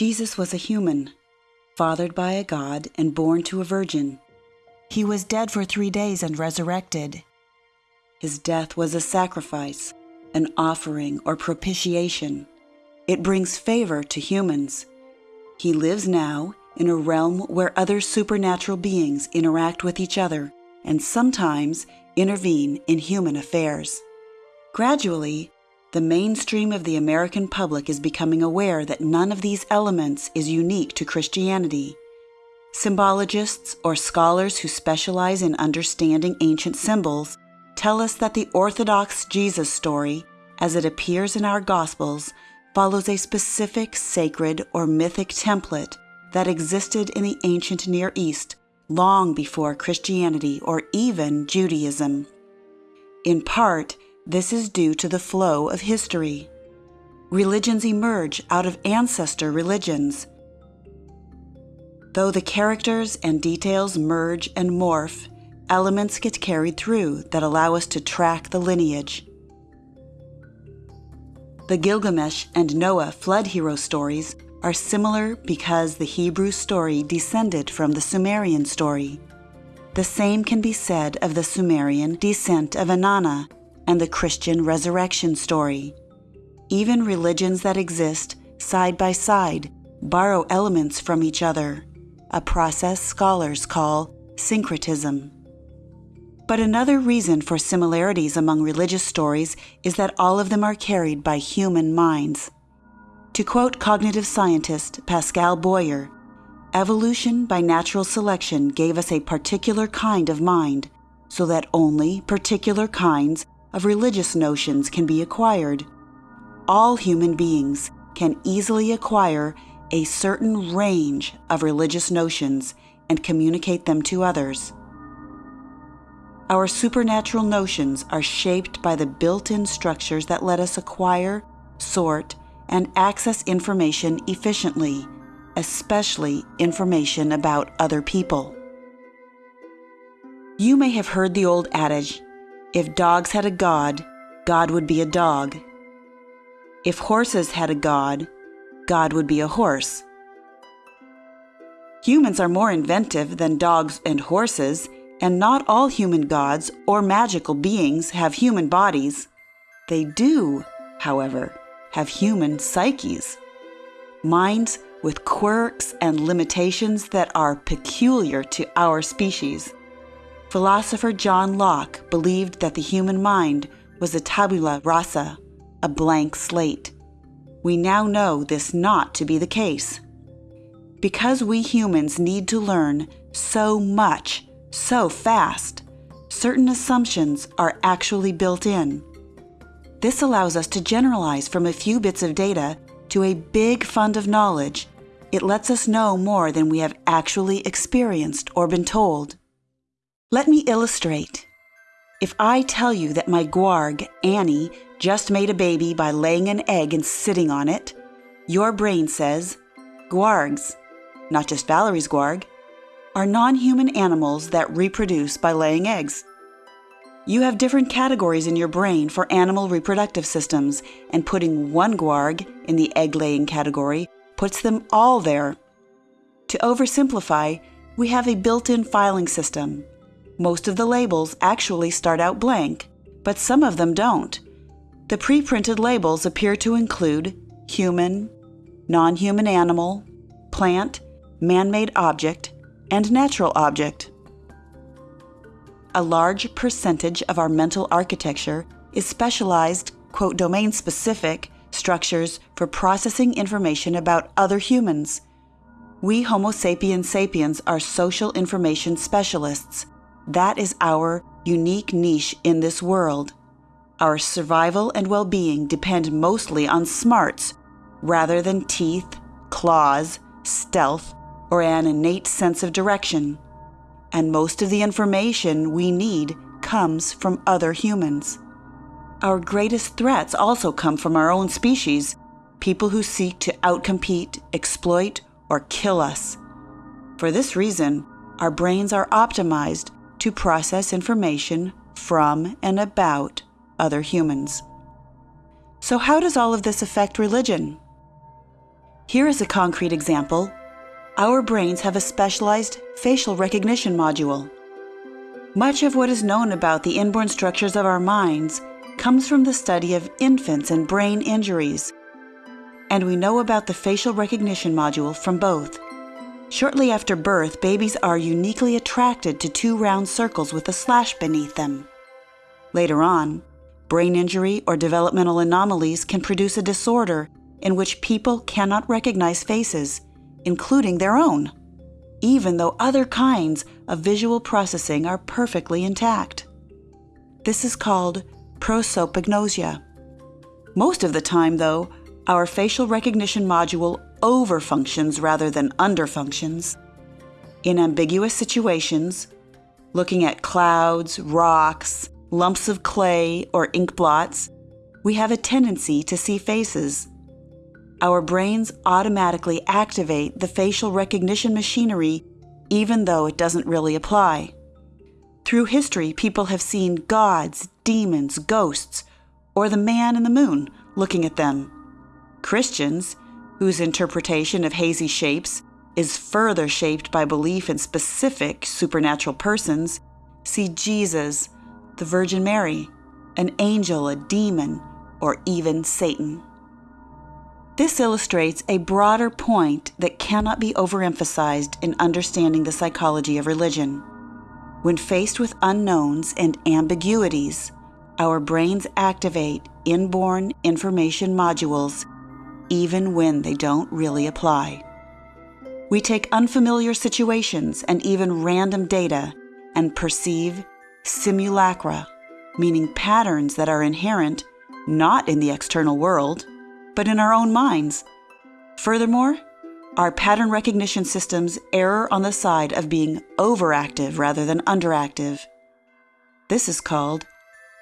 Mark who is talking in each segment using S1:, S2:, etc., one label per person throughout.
S1: Jesus was a human, fathered by a God and born to a virgin. He was dead for three days and resurrected. His death was a sacrifice, an offering or propitiation. It brings favor to humans. He lives now in a realm where other supernatural beings interact with each other and sometimes intervene in human affairs. Gradually, the mainstream of the American public is becoming aware that none of these elements is unique to Christianity. Symbologists or scholars who specialize in understanding ancient symbols tell us that the Orthodox Jesus story, as it appears in our Gospels, follows a specific sacred or mythic template that existed in the ancient Near East long before Christianity or even Judaism. In part, this is due to the flow of history. Religions emerge out of ancestor religions. Though the characters and details merge and morph, elements get carried through that allow us to track the lineage. The Gilgamesh and Noah flood hero stories are similar because the Hebrew story descended from the Sumerian story. The same can be said of the Sumerian descent of Inanna and the Christian resurrection story. Even religions that exist side by side borrow elements from each other, a process scholars call syncretism. But another reason for similarities among religious stories is that all of them are carried by human minds. To quote cognitive scientist Pascal Boyer, evolution by natural selection gave us a particular kind of mind, so that only particular kinds of religious notions can be acquired. All human beings can easily acquire a certain range of religious notions and communicate them to others. Our supernatural notions are shaped by the built in structures that let us acquire, sort, and access information efficiently, especially information about other people. You may have heard the old adage if dogs had a god, God would be a dog. If horses had a god, God would be a horse. Humans are more inventive than dogs and horses, and not all human gods or magical beings have human bodies. They do, however, have human psyches, minds with quirks and limitations that are peculiar to our species. Philosopher John Locke believed that the human mind was a tabula rasa, a blank slate. We now know this not to be the case. Because we humans need to learn so much, so fast, certain assumptions are actually built in. This allows us to generalize from a few bits of data to a big fund of knowledge. It lets us know more than we have actually experienced or been told. Let me illustrate. If I tell you that my guarg, Annie, just made a baby by laying an egg and sitting on it, your brain says, Guargs, not just Valerie's guarg, are non human animals that reproduce by laying eggs. You have different categories in your brain for animal reproductive systems, and putting one guarg in the egg laying category puts them all there. To oversimplify, we have a built in filing system. Most of the labels actually start out blank, but some of them don't. The pre printed labels appear to include human, non human animal, plant, man made object, and natural object. A large percentage of our mental architecture is specialized, quote, domain specific structures for processing information about other humans. We Homo sapiens sapiens are social information specialists. That is our unique niche in this world. Our survival and well being depend mostly on smarts rather than teeth, claws, stealth, or an innate sense of direction and most of the information we need comes from other humans. Our greatest threats also come from our own species, people who seek to outcompete, exploit, or kill us. For this reason, our brains are optimized to process information from and about other humans. So, how does all of this affect religion? Here is a concrete example. Our brains have a specialized facial recognition module. Much of what is known about the inborn structures of our minds comes from the study of infants and brain injuries. And we know about the facial recognition module from both. Shortly after birth, babies are uniquely attracted to two round circles with a slash beneath them. Later on, brain injury or developmental anomalies can produce a disorder in which people cannot recognize faces, including their own, even though other kinds of visual processing are perfectly intact. This is called prosopagnosia. Most of the time, though, our facial recognition module overfunctions rather than underfunctions. In ambiguous situations, looking at clouds, rocks, lumps of clay, or ink blots, we have a tendency to see faces. Our brains automatically activate the facial recognition machinery even though it doesn't really apply. Through history, people have seen gods, demons, ghosts, or the man in the moon looking at them. Christians whose interpretation of hazy shapes is further shaped by belief in specific supernatural persons, see Jesus, the Virgin Mary, an angel, a demon, or even Satan. This illustrates a broader point that cannot be overemphasized in understanding the psychology of religion. When faced with unknowns and ambiguities, our brains activate inborn information modules even when they don't really apply. We take unfamiliar situations and even random data and perceive simulacra, meaning patterns that are inherent not in the external world, but in our own minds. Furthermore, our pattern recognition systems err on the side of being overactive rather than underactive. This is called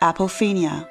S1: apophenia.